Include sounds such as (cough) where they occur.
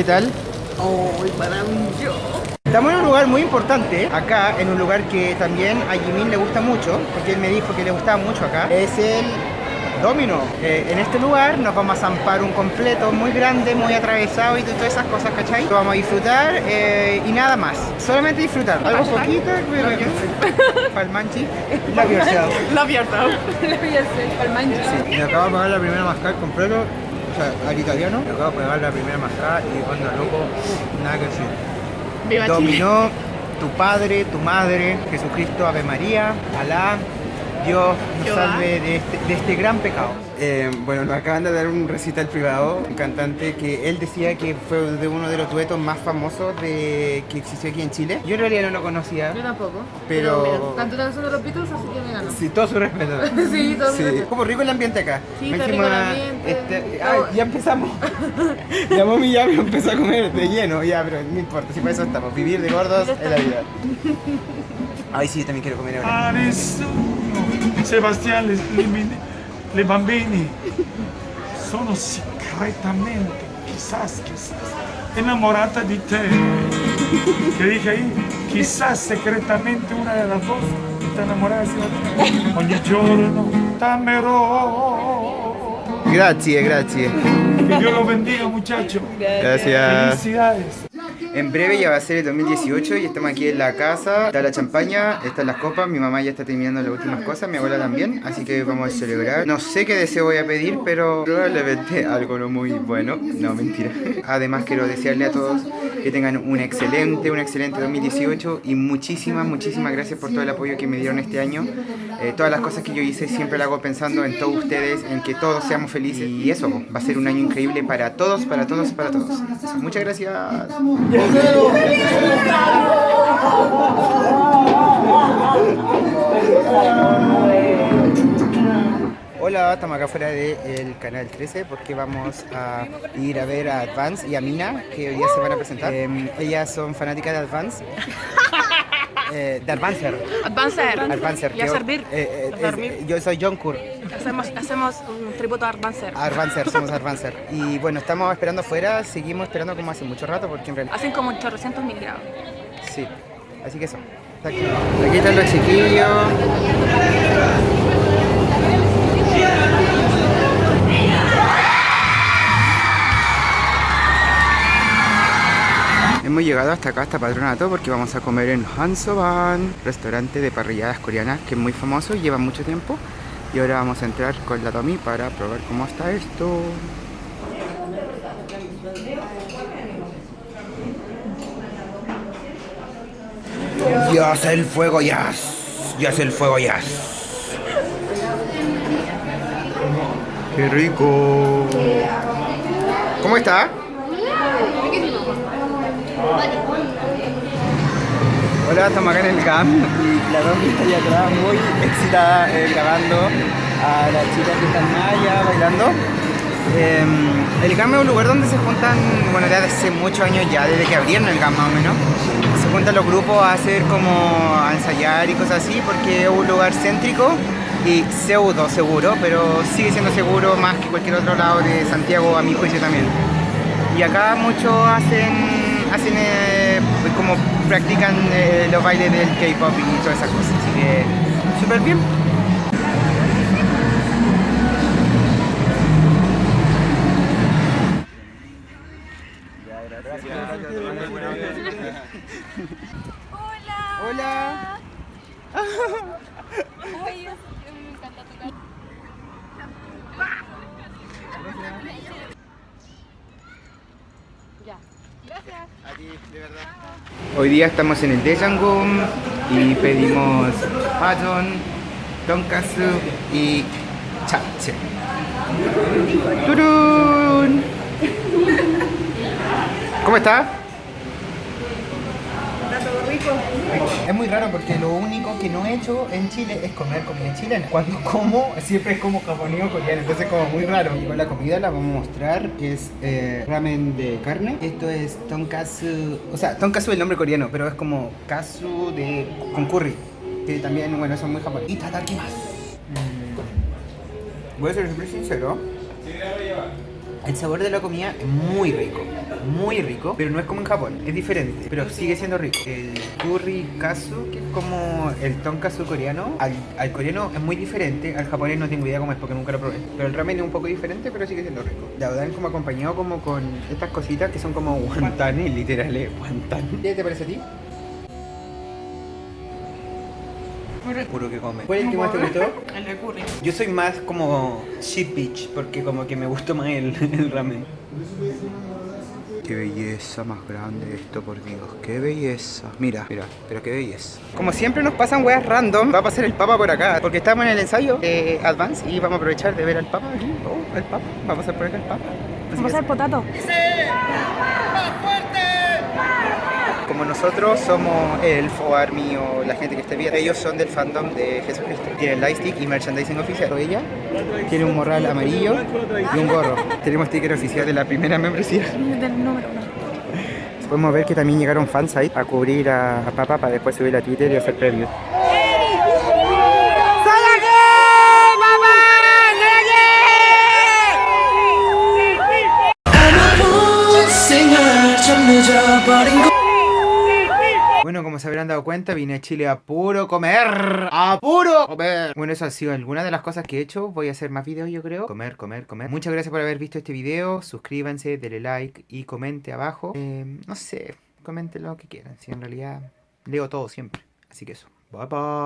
¿Qué tal? ¡Oh, maravilloso! Estamos en un lugar muy importante, acá, en un lugar que también a Jimin le gusta mucho, porque él me dijo que le gustaba mucho acá. Es el Domino. Eh, en este lugar nos vamos a zampar un completo muy grande, muy atravesado y todas esas cosas, ¿cachai? Lo vamos a disfrutar eh, y nada más. Solamente disfrutar. Algo poquito, palmanchi. Love yourself. Love yourself. Love yourself. Palmanchi. Sí, me acabo de pagar la primera mascada completo, o sea, al italiano. Me acabo de pagar la primera mascada y onda loco, nada que decir. Viva Chile. Dominó tu padre, tu madre, Jesucristo, Ave María, Alá, Dios nos salve de este, de este gran pecado. Eh, bueno, nos acaban de dar un recital privado, un cantante que él decía que fue de uno de los duetos más famosos de, que existió aquí en Chile. Yo en realidad no lo conocía. Yo tampoco. Pero- tanto la canción de los Beatles, así que me ganó. Sí, todo su respeto. (laughs) Sí, todo su respeto. Como rico el ambiente acá. Sí, Me está rico el ambiente. este, ya empezamos. (laughs) ya mami ya me empezó a comer de lleno, ya, pero no importa, si para eso estamos. Vivir de gordos es la vida. Ay, sí, también quiero comer ahora. a nessuno. Sebastian, le, le- le bambini sono segretamente, quizás, quizás, innamorata di te. Che dije ahí, quizás secretamente una de las dos está enamorada de Sebastián. Ogni giorno t'amerò. Gracias, gracias. Que Dios los bendiga, muchachos. Gracias. Felicidades. En breve ya va a ser el 2018 y estamos aquí en la casa. Está la champaña, están las copas, mi mamá ya está terminando las últimas cosas, mi abuela también, así que vamos a celebrar. No sé qué deseo voy a pedir, pero probablemente algo no muy bueno. No, mentira. Además quiero desearle a todos que tengan un excelente, un excelente 2018 y muchísimas, muchísimas gracias por todo el apoyo que me dieron este año. Eh, todas las cosas que yo hice siempre las hago pensando en todos ustedes, en que todos seamos felices y eso va a ser un año increíble para todos, para todos, para todos. Muchas gracias. Hola, estamos acá fuera del canal 13 porque vamos a ir a ver a Advance y a Mina que hoy día se van a presentar. Eh, ellas son fanáticas de Advance. (laughs) Eh, de Advancer. Advancer. Advancer. Y a que- servir. eh, eh, es- yo soy John Kur. Hacemos, hacemos un tributo a Advancer. Advancer, (laughs) somos Advancer. Y bueno, estamos esperando afuera, seguimos esperando como hace mucho rato porque en realidad... Hacen como 800 mil grados. Sí, así que eso. Aquí, aquí están los chiquillos. Hemos llegado hasta acá, hasta Patronato, porque vamos a comer en Hansoban, restaurante de parrilladas coreanas que es muy famoso y lleva mucho tiempo. Y ahora vamos a entrar con la Tommy para probar cómo está esto. Ya hace el fuego, ya. Ya hace el fuego, ya. Qué rico. ¿Cómo está? Hola, estamos acá en el y la Domi está allá atrás muy excitada eh, grabando a las chicas que están allá bailando. Eh, el GAM es un lugar donde se juntan, bueno, desde hace muchos años ya, desde que abrieron el GAM más o menos, se juntan los grupos a hacer como ensayar y cosas así, porque es un lugar céntrico y pseudo seguro, pero sigue siendo seguro más que cualquier otro lado de Santiago, a mi juicio también. Y acá muchos hacen, hacen eh, pues como practican eh, los bailes del K-pop y todas esas cosas, así que súper bien. Hola. Hola. Ay, Dios, me encanta tocar. Hoy día estamos en el Dejangum y pedimos paton, tonkatsu y chapche. ¡Turun! ¿Cómo está? Es muy raro porque lo único que no he hecho en Chile es comer comida chilena. Cuando (laughs) como, siempre es como japonés o coreano, entonces como muy raro. Y con la comida la vamos a mostrar, es eh, ramen de carne. Esto es tonkatsu, o sea, tonkatsu es el nombre coreano, pero es como katsu de, con curry, que también, bueno, son muy japoneses. Y tatakimasu. Mm. Voy a ser súper sincero. El sabor de la comida es muy rico. Muy rico, pero no es como en Japón, es diferente, pero sigue siendo rico. El curry kasu, que es como el tonkatsu coreano, al, al coreano es muy diferente, al japonés no tengo idea cómo es porque nunca lo probé. Pero el ramen es un poco diferente, pero sigue siendo rico. La dan como acompañado como con estas cositas que son como guantanes, literales, guantanes. ¿Qué te parece a ti? Puro que come. ¿Cuál es el que más te gustó? (laughs) El de curry. Yo soy más como sheep beach porque como que me gustó más el, (laughs) el ramen. Qué belleza más grande esto, por Dios. Qué belleza. Mira, mira, pero qué belleza. Como siempre nos pasan weas random, va a pasar el Papa por acá. Porque estamos en el ensayo de Advance y vamos a aprovechar de ver al Papa aquí. Oh, el Papa. Vamos a por acá el Papa. Vamos a hacer potato. Como nosotros somos Elfo, Army o la gente que esté bien, ellos son del fandom de Jesucristo. Tienen lightstick y merchandising oficial. Ella tiene un morral amarillo y un gorro. Tenemos sticker oficial de la primera membresía. Del número uno. Podemos ver que también llegaron fans ahí a cubrir a, a Papa para después subir a Twitter y hacer previews. Bueno, como se habrán dado cuenta, vine a Chile a puro comer. ¡A puro comer! Bueno, eso ha sido alguna de las cosas que he hecho. Voy a hacer más videos, yo creo. Comer, comer, comer. Muchas gracias por haber visto este video. Suscríbanse, denle like y comente abajo. Eh, no sé, comenten lo que quieran. Si en realidad leo todo siempre. Así que eso. Bye bye.